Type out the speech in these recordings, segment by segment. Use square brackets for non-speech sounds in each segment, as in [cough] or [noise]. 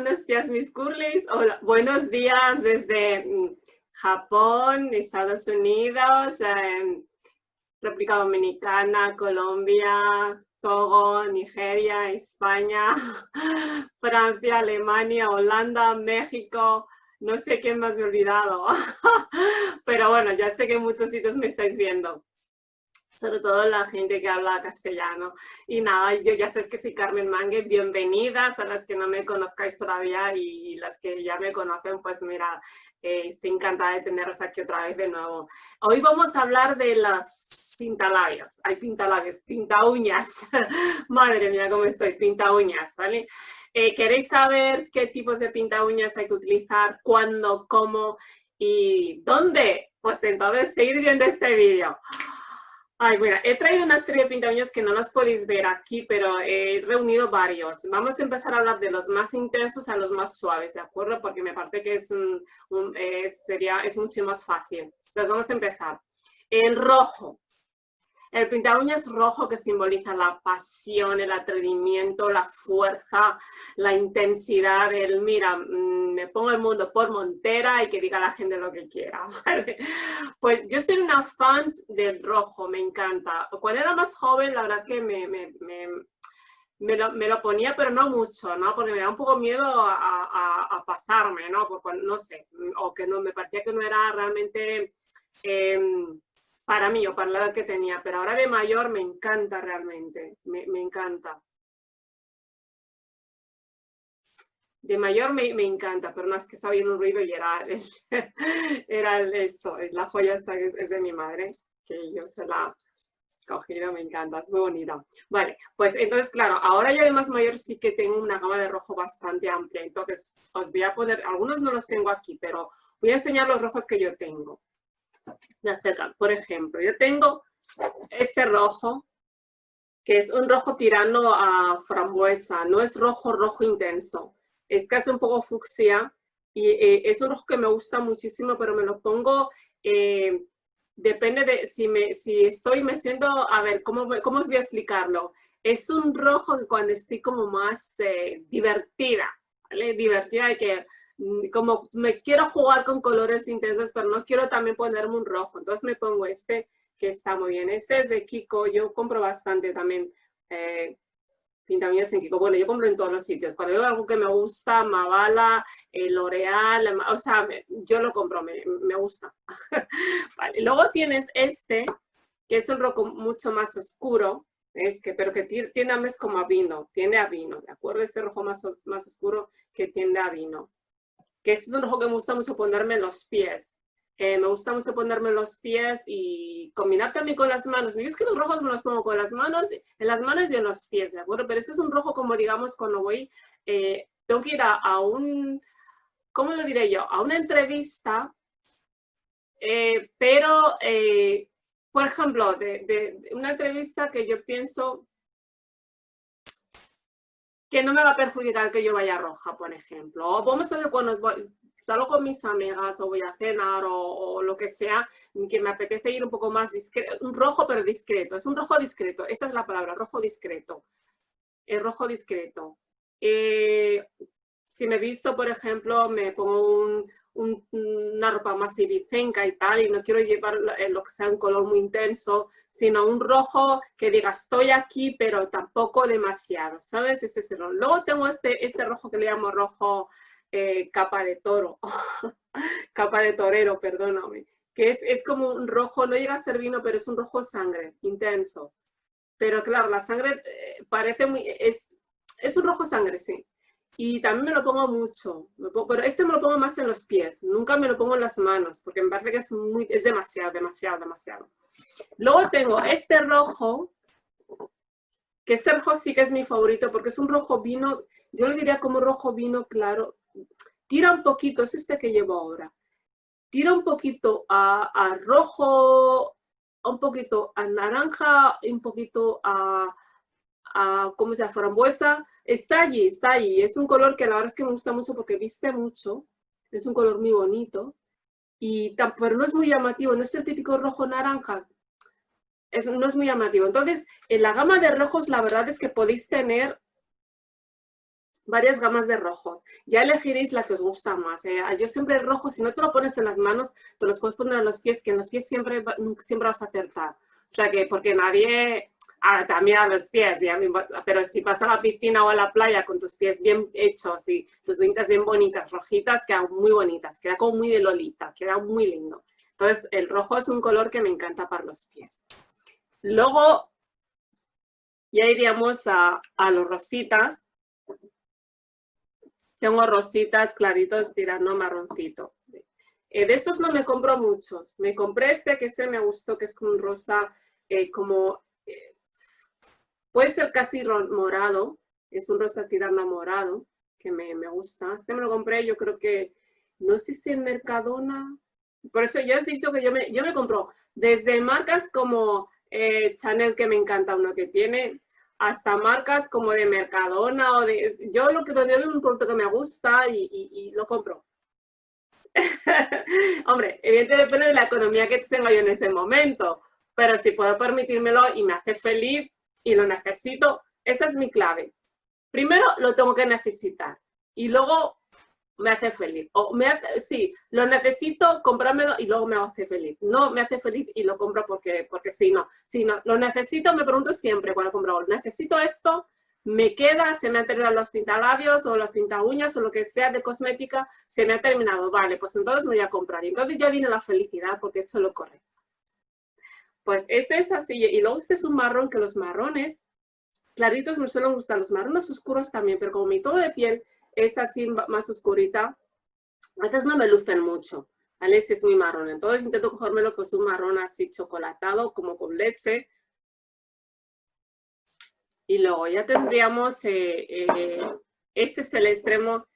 buenos días mis curlis. Hola, buenos días desde mm, Japón, Estados Unidos, eh, República Dominicana, Colombia, Togo, Nigeria, España, [laughs] Francia, Alemania, Holanda, México, no sé quién más me he olvidado, [laughs] pero bueno, ya sé que en muchos sitios me estáis viendo sobre todo la gente que habla castellano. Y nada, yo ya sé que soy Carmen Mangue, bienvenidas a las que no me conozcáis todavía y las que ya me conocen, pues mira, eh, estoy encantada de teneros aquí otra vez de nuevo. Hoy vamos a hablar de las pintalabios, hay pintalabios, pinta uñas, [laughs] madre mía cómo estoy, pinta uñas, ¿vale? Eh, ¿Queréis saber qué tipos de pinta uñas hay que utilizar, cuándo, cómo y dónde? Pues entonces seguir viendo este vídeo. Ay, bueno, he traído una serie de que no las podéis ver aquí, pero he reunido varios. Vamos a empezar a hablar de los más intensos a los más suaves, ¿de acuerdo? Porque me parece que es, un, sería, es mucho más fácil. Entonces vamos a empezar. El rojo. El pinta uñas rojo que simboliza la pasión, el atrevimiento, la fuerza, la intensidad, el mira, mm, me pongo el mundo por montera y que diga la gente lo que quiera, [laughs] Pues yo soy una fan del rojo, me encanta. Cuando era más joven, la verdad que me, me, me, lo, ponía, pero no mucho, ¿no? Porque me da un poco miedo a, pasarme, ¿no? Porque, no sé, o que no, me parecía que no era realmente... Em, para mí o para la edad que tenía, pero ahora de mayor me encanta realmente, me, encanta. De mayor me, encanta, pero no es que estaba viendo un ruido y era, [laughs] era esto, es la joya esta que es, de mi madre, que yo se la he cogido, me encanta, es muy bonita. Vale, pues entonces, claro, ahora ya de más mayor sí que tengo una gama de rojo bastante amplia, entonces os voy a poner, algunos no los tengo aquí, pero voy a enseñar los rojos que yo tengo me acercan. Por ejemplo, yo tengo este rojo, que es un rojo tirando a frambuesa, no es rojo, rojo intenso. Es casi un poco fucsia y eh, es un rojo que me gusta muchísimo, pero me lo pongo, eh, depende de si, me, si estoy, me siento, a ver, ¿cómo, ¿cómo os voy a explicarlo? Es un rojo que cuando estoy como más eh, divertida, ¿vale? Divertida de que como me quiero jugar con colores intensos, pero no quiero también ponerme un rojo. Entonces me pongo este que está muy bien. Este es de Kiko, yo compro bastante también eh, en Kiko. Bueno, yo compro en todos los sitios. Cuando veo algo que me gusta, Mavala, eh, L'Oreal, o sea, yo lo compro, me, me gusta. [laughs] Luego tienes este, que es un rojo mucho más oscuro, es que, pero que tiende a como a vino, tiende a vino, ¿de acuerdo? Este rojo más, más oscuro que tiende a vino que este es un rojo que me gusta mucho ponerme en los pies. Eh, me gusta mucho ponerme en los pies y combinar también con las manos. Yo es que los rojos me los pongo con las manos, en las manos y en los pies, ¿de acuerdo? Pero este es un rojo como, digamos, cuando voy, eh, tengo que ir a, un, ¿cómo lo diré yo? A una entrevista, eh, pero, por ejemplo, de, de, una entrevista que yo pienso que no me va a perjudicar que yo vaya roja, por ejemplo. O vamos a ver cuando salgo con mis amigas o voy a cenar o, lo que sea, que me apetece ir un poco más discreto, un rojo pero discreto, es un rojo discreto, esa es la palabra, rojo discreto, el rojo discreto. Eh, si me visto, por ejemplo, me pongo una ropa más ibicenca y tal, y no quiero llevar lo que sea un color muy intenso, sino un rojo que diga estoy aquí, pero tampoco demasiado, ¿sabes? Este es Luego tengo este, este rojo que le llamo rojo eh, capa de toro, [laughs] capa de torero, perdóname, que es, es como un rojo, no llega a ser vino, pero es un rojo sangre, intenso. Pero claro, la sangre eh, parece muy, es, es un rojo sangre, sí y también me lo pongo mucho, pero este me lo pongo más en los pies, nunca me lo pongo en las manos, porque me parece que es, muy, es demasiado, demasiado, demasiado. Luego tengo este rojo, que este rojo sí que es mi favorito, porque es un rojo vino, yo le diría como rojo vino claro, tira un poquito, es este que llevo ahora, tira un poquito a, a rojo, un poquito a naranja, un poquito a, a ¿cómo se llama? Frambuesa, está allí, está allí. Es un color que la verdad es que me gusta mucho porque viste mucho. Es un color muy bonito. Y, pero no es muy llamativo, no es el típico rojo naranja. Es, no es muy llamativo. Entonces, en la gama de rojos la verdad es que podéis tener varias gamas de rojos. Ya elegiréis la que os gusta más. ¿eh? Yo siempre el rojo, si no te lo pones en las manos, te los puedes poner en los pies, que en los pies siempre, siempre vas a acertar. O sea que, porque nadie, también a los pies, pero si vas a la piscina o a la playa con tus pies bien hechos y tus uñitas bien bonitas, rojitas, quedan muy bonitas, queda como muy de lolita, queda muy lindo. Entonces, el rojo es un color que me encanta para los pies. Luego, ya iríamos a, los rositas. Tengo rositas claritos tirando marroncito. Eh, de estos no me compro muchos. Me compré este que este me gustó, que es un rosa, eh, como, puede ser casi morado. Es un rosa tirando a morado, que me, me, gusta. Este me lo compré, yo creo que, no sé si en Mercadona. Por eso ya he dicho que yo me, yo me compro desde marcas como Chanel, que me encanta uno que tiene, hasta marcas como de Mercadona o de... Yo lo que donde veo un producto que me gusta y lo compro. [laughs] Hombre, evidentemente depende de la economía que tenga yo en ese momento, pero si puedo permitírmelo y me hace feliz y lo necesito, esa es mi clave. Primero lo tengo que necesitar y luego me hace feliz. O me hace, sí, lo necesito, comprármelo y luego me hace feliz. No me hace feliz y lo compro porque, porque sí, no. Si no, lo necesito, me pregunto siempre cuando compro, necesito esto, me queda, se me han terminado los pintalabios o las uñas o lo que sea de cosmética, se me ha terminado, vale, pues entonces me voy a comprar. Y entonces ya viene la felicidad porque he hecho lo correcto. Pues este es así, y luego este es un marrón, que los marrones claritos me suelen gustar, los marrones oscuros también, pero como mi tono de piel es así más oscurita, a veces no me lucen mucho, ¿vale? Este es muy marrón, entonces intento cogérmelo pues un marrón así chocolatado, como con leche, y luego ya tendríamos, eh, eh, este es el extremo,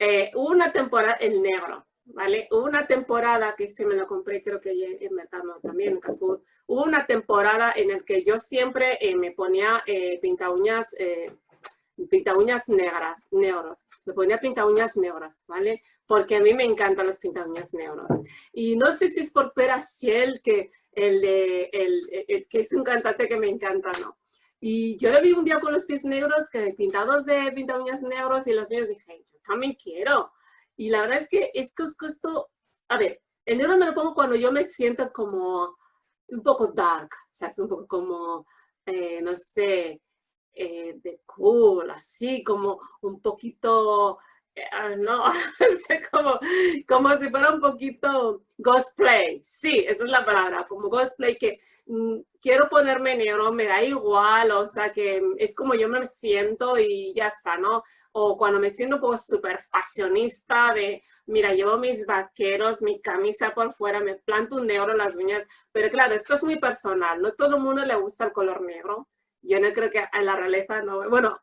eh, una temporada en negro, ¿vale? Hubo una temporada, que este me lo compré creo que en Mercado también, en Carrefour, hubo una temporada en el que yo siempre me ponía pinta uñas, pinta uñas negras, negros. Me ponía pinta uñas negras, ¿vale? Porque a mí me encantan los pinta uñas negros. Y no sé si es por Peraciel, que, el, el, que es un cantante que me encanta, ¿no? Y yo le vi un día con los pies negros, que pintados de pinta uñas negros, y las uñas dije, yo también quiero. Y la verdad es que es que os costó, a ver, el negro me lo pongo cuando yo me siento como un poco dark, o sea, es un poco como, eh, no sé, eh, de cool, así como un poquito Ah, no, [laughs] como, como si fuera un poquito cosplay. Sí, esa es la palabra, como cosplay que mm, quiero ponerme negro, me da igual, o sea que es como yo me siento y ya está, ¿no? O cuando me siento poco súper fashionista de, mira, llevo mis vaqueros, mi camisa por fuera, me planto un negro en las uñas, pero claro, esto es muy personal, no todo el mundo le gusta el color negro. Yo no creo que a la realeza no, bueno,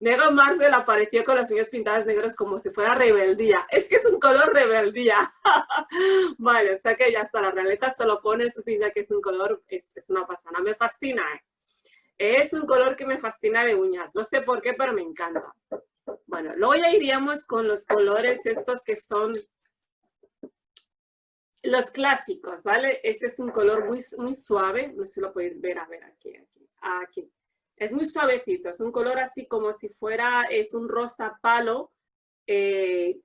Negro Marvel apareció con las uñas pintadas negras como si fuera rebeldía. Es que es un color rebeldía. [laughs] vale, o sea que ya está, la realeta se lo pone, eso significa que es un color, es, una pasada, me fascina. ¿eh? Es un color que me fascina de uñas, no sé por qué, pero me encanta. Bueno, luego ya iríamos con los colores estos que son los clásicos, ¿vale? Este es un color muy, muy suave, no sé si lo podéis ver, a ver, aquí, aquí, aquí. Es muy suavecito, es un color así como si fuera, es un rosa palo, eh,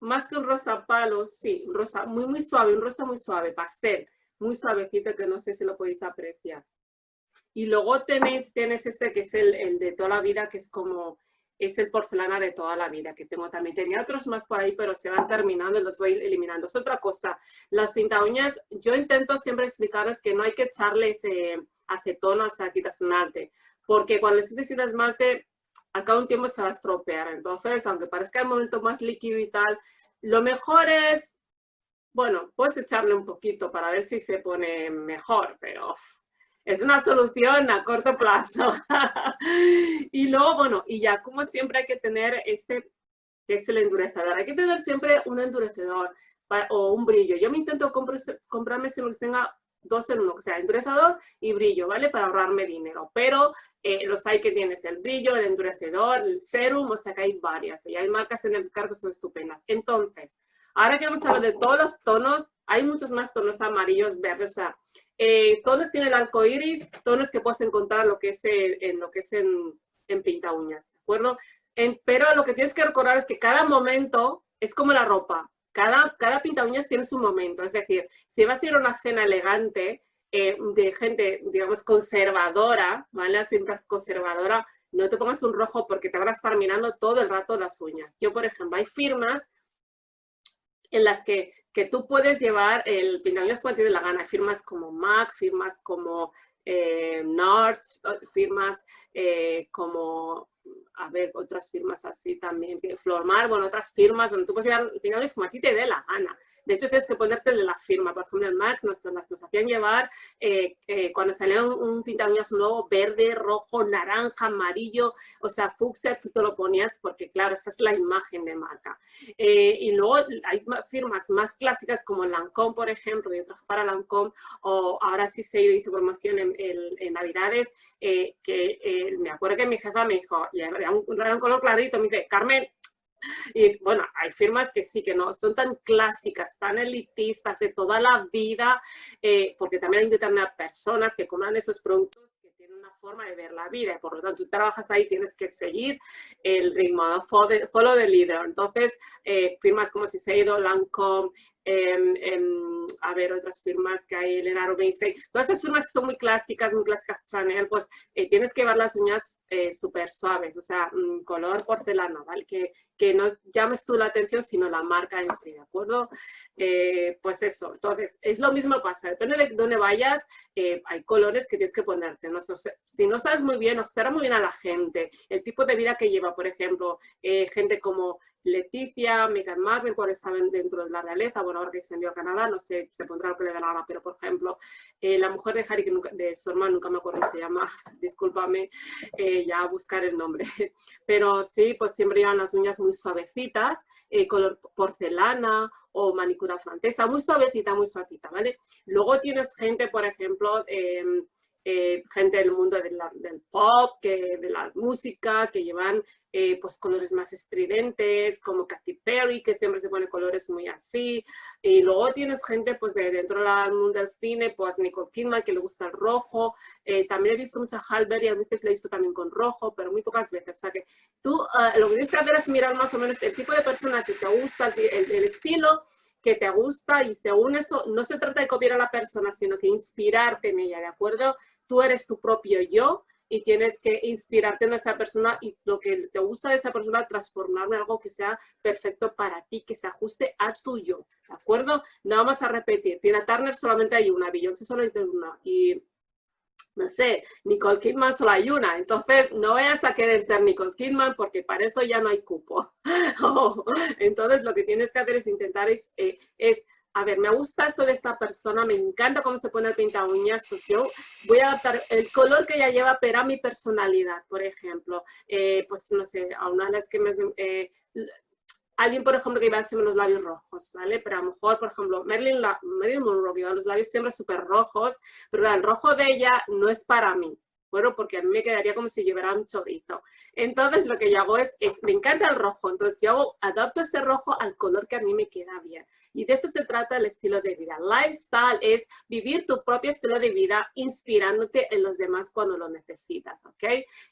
más que un rosa palo, sí, un rosa muy, muy suave, un rosa muy suave, pastel, muy suavecito que no sé si lo podéis apreciar. Y luego tenéis, tienes este que es el, el de toda la vida, que es como es el porcelana de toda la vida que tengo también. Tenía otros más por ahí, pero se van terminando y los voy eliminando. Es otra cosa. Las pinta uñas, yo intento siempre explicaros que no hay que echarles eh, acetona o sea, quita esmalte, porque cuando les echas esmalte, a cada un tiempo se va a estropear. Entonces, aunque parezca el momento más líquido y tal, lo mejor es, bueno, puedes echarle un poquito para ver si se pone mejor, pero es una solución a corto plazo. [laughs] y luego, bueno, y ya como siempre hay que tener este, que es el endurecedor. Hay que tener siempre un endurecedor o un brillo. Yo me intento comprarme siempre que tenga dos en uno, o sea, endurecedor y brillo, ¿vale? Para ahorrarme dinero. Pero eh, los hay que tienes el brillo, el endurecedor, el serum, o sea que hay varias. Y hay marcas en el mercado que son estupendas. Entonces, ahora que vamos a hablar de todos los tonos, hay muchos más tonos amarillos, verdes, o sea, eh, tonos tiene el arco iris, tonos que puedes encontrar lo que es en, lo que es en, en pinta uñas, ¿de acuerdo? pero lo que tienes que recordar es que cada momento es como la ropa. Cada, cada pinta uñas tiene su momento. Es decir, si vas a ir a una cena elegante eh, de gente, digamos, conservadora, ¿vale? Siempre conservadora, no te pongas un rojo porque te van a estar mirando todo el rato las uñas. Yo, por ejemplo, hay firmas en las que, que tú puedes llevar el uñas cuando tienes la gana. firmas como MAC, firmas como eh, NARS, firmas eh, como a ver, otras firmas así también, Flormar, bueno, otras firmas donde tú puedes llevar es como a ti te dé la gana. De hecho, tienes que ponerte de la firma. Por ejemplo, el MAC nos, nos hacían llevar, eh, eh, cuando salía un, un uñas nuevo, verde, rojo, naranja, amarillo, o sea, fucsia, tú te lo ponías porque, claro, esta es la imagen de marca. Eh, y luego hay firmas más clásicas como Lancôme, por ejemplo, yo trabajo para Lancôme, o ahora sí se hizo promoción en, en Navidades, que me acuerdo que mi jefa me dijo, y era un, un color clarito, me dice, Carmen, y bueno, hay firmas que sí, que no son tan clásicas, tan elitistas de toda la vida, eh, porque también hay determinadas personas que compran esos productos forma de ver la vida, y por lo tanto tú trabajas ahí, tienes que seguir el ritmo, follow the leader. Entonces, eh, firmas como Siseido, Lancome, a ver, otras firmas que hay, Elena Rubinstein, todas estas firmas que son muy clásicas, muy clásicas Chanel, pues eh, tienes que llevar las uñas eh, súper suaves, o sea, mm, color porcelana, ¿vale? Que, que no llames tú la atención, sino la marca en sí, ¿de acuerdo? Eh, pues eso, entonces, es lo mismo pasa, depende de dónde vayas, hay colores que tienes que ponerte, ¿no? Si no sabes muy bien, observa muy bien a la gente, el tipo de vida que lleva, por ejemplo, gente como Leticia, Meghan Markle, cuando estaban dentro de la realeza, bueno, ahora que se envió a Canadá, no sé, se pondrá lo que le da la gana, pero por ejemplo, eh, la mujer de Harry, que de su hermano, nunca me acuerdo cómo se llama, [laughs] discúlpame, eh, ya buscar el nombre, [laughs] pero sí, pues siempre llevan las uñas muy suavecitas, eh, color porcelana o manicura francesa, muy suavecita, muy suavecita, ¿vale? Luego tienes gente, por ejemplo, em, eh, gente del mundo del pop, que, de la música, que llevan eh, pues colores más estridentes, como Katy Perry, que siempre se pone colores muy así. Y luego tienes gente pues de dentro del mundo del cine, pues Nicole Kidman, que le gusta el rojo. Eh, también he visto mucha Halber y a veces le he visto también con rojo, pero muy pocas veces. O sea que tú lo que tienes que hacer es mirar más o menos el tipo de persona que te gusta, el, el estilo, que te gusta y según eso no se trata de copiar a la persona, sino que inspirarte en ella, ¿de acuerdo? tú eres tu propio yo y tienes que inspirarte en esa persona y lo que te gusta de esa persona, transformarlo en algo que sea perfecto para ti, que se ajuste a tu yo, ¿de acuerdo? No vamos a repetir, Tina Turner solamente hay una, Beyoncé solo hay una y no sé, Nicole Kidman solo hay una, entonces no vayas a querer ser Nicole Kidman porque para eso ya no hay cupo. [laughs] entonces lo que tienes que hacer es intentar es, eh, es a ver, me gusta esto de esta persona, me encanta cómo se pone el pinta uñas, pues yo voy a adaptar el color que ella lleva, pero a mi personalidad, por ejemplo. Eh, pues no sé, a una de las que me... Eh, alguien, por ejemplo, que iba siempre los labios rojos, ¿vale? Pero a lo mejor, por ejemplo, Marilyn, Marilyn Monroe, que iba los labios siempre súper rojos, pero el rojo de ella no es para mí, bueno, porque a mí me quedaría como si llevara un chorizo. Entonces lo que yo hago es, me encanta el rojo, entonces yo adapto ese rojo al color que a mí me queda bien. Y de eso se trata el estilo de vida. Lifestyle es vivir tu propio estilo de vida inspirándote en los demás cuando lo necesitas, ¿ok?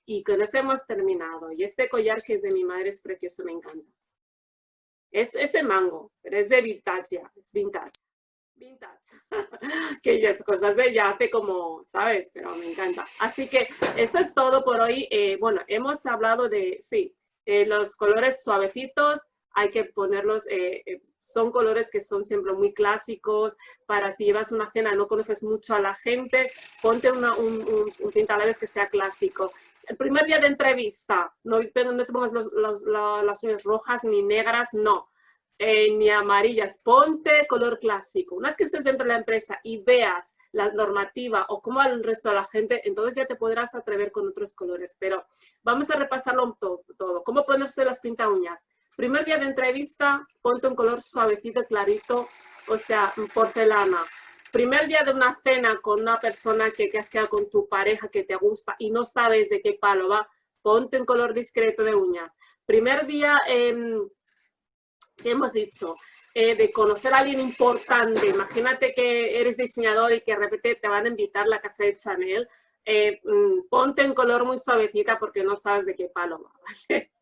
Y con eso hemos terminado. Y este collar que es de mi madre es precioso, me encanta. Es, es de mango, pero es de vintage ya, es vintage vintage, [laughs] que ya es cosas de hace como, ¿sabes? Pero me encanta. Así que eso es todo por hoy. Eh, bueno, hemos hablado de, sí, eh, los colores suavecitos, hay que ponerlos, eh, son colores que son siempre muy clásicos, para si llevas una cena no conoces mucho a la gente, ponte un, un, un que sea clásico. El primer día de entrevista, no, te pongas las uñas rojas ni negras, no eh, ni amarillas, ponte color clásico. Una vez que estés dentro de la empresa y veas la normativa o cómo va el resto de la gente, entonces ya te podrás atrever con otros colores. Pero vamos a repasarlo todo. todo. ¿Cómo ponerse las pinta uñas? Primer día de entrevista, ponte un color suavecito, clarito, o sea, porcelana. Primer día de una cena con una persona que, que has quedado con tu pareja que te gusta y no sabes de qué palo va, ponte un color discreto de uñas. Primer día... Eh, hemos dicho, eh, de conocer a alguien importante. Imagínate que eres diseñador y que de repente te van a invitar a la casa de Chanel. eh, mm, ponte en color muy suavecita porque no sabes de qué palo va, [laughs] ¿vale?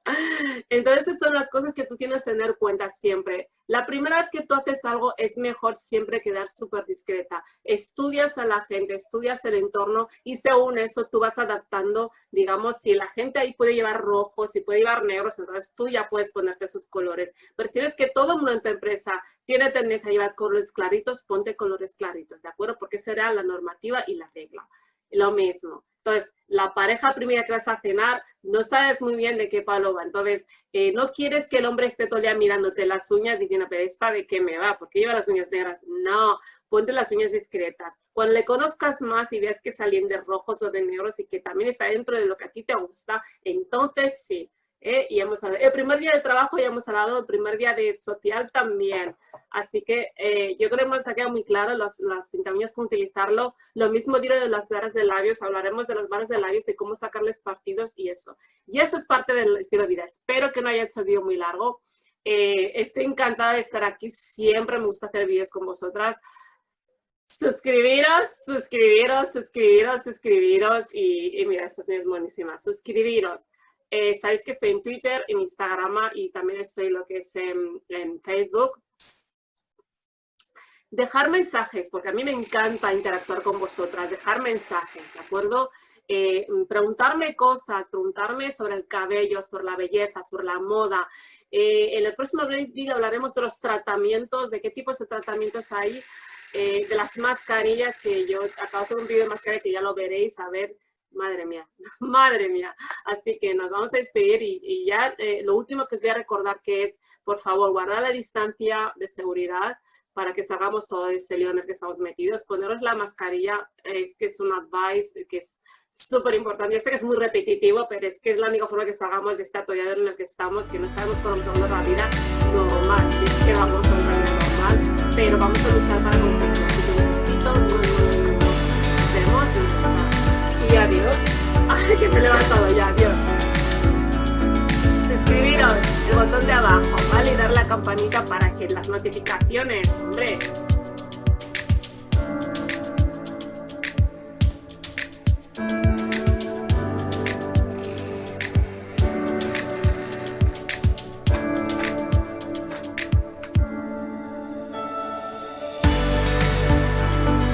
Entonces, son las cosas que tú tienes que tener cuenta siempre. La primera vez que tú haces algo es mejor siempre quedar súper discreta. Estudias a la gente, estudias el entorno y según eso tú vas adaptando, digamos, si la gente ahí puede llevar rojos, si puede llevar negros, entonces tú ya puedes ponerte esos colores. Pero si ves que todo el mundo en tu empresa tiene tendencia a llevar colores claritos, ponte colores claritos, ¿de acuerdo? Porque será la normativa y la regla. Lo mismo. Entonces, la pareja primera que vas a cenar, no sabes muy bien de qué palo va. Entonces, eh, no quieres que el hombre esté todo el día mirándote las uñas diciendo, pero esta de qué me va, porque lleva las uñas negras. No, ponte las uñas discretas. Cuando le conozcas más y veas que salen de rojos o de negros y que también está dentro de lo que a ti te gusta, entonces sí. ¿Eh? Y hemos el primer día de trabajo ya hemos hablado, el primer día de social también. Así que eh, yo creo que ha quedado muy claro las, las pintamientos cómo utilizarlo. Lo mismo diré de las barras de labios, hablaremos de las barras de labios y cómo sacarles partidos y eso. Y eso es parte del estilo de vida. Espero que no haya hecho el muy largo. Eh, estoy encantada de estar aquí. Siempre me gusta hacer vídeos con vosotras. Suscribiros, suscribiros, suscribiros, suscribiros. Y, mira, esta es buenísima. Suscribiros. Eh, sabéis que estoy en Twitter, en Instagram y también estoy lo que es en, Facebook. Dejar mensajes, porque a mí me encanta interactuar con vosotras, dejar mensajes, ¿de acuerdo? Eh, preguntarme cosas, preguntarme sobre el cabello, sobre la belleza, sobre la moda. Eh, en el próximo vídeo hablaremos de los tratamientos, de qué tipos de tratamientos hay, de las mascarillas que yo acabo de hacer un vídeo de mascarilla que ya lo veréis, a ver Madre mía, [laughs] madre mía. Así que nos vamos a despedir y, ya eh, lo último que os voy a recordar que es, por favor, guardar la distancia de seguridad para que salgamos todo este lío en el que estamos metidos. Poneros la mascarilla es que es un advice que es súper importante. Ya sé que es muy repetitivo, pero es que es la única forma que salgamos de este atolladero en el que estamos, que no sabemos cómo vamos a la vida normal. Si es que vamos a una vida normal, pero vamos a luchar para conseguirlo. Adiós. Ay, que me he levantado ya, adiós. Suscribiros, el botón de abajo, ¿vale? Y dar la campanita para que las notificaciones, hombre,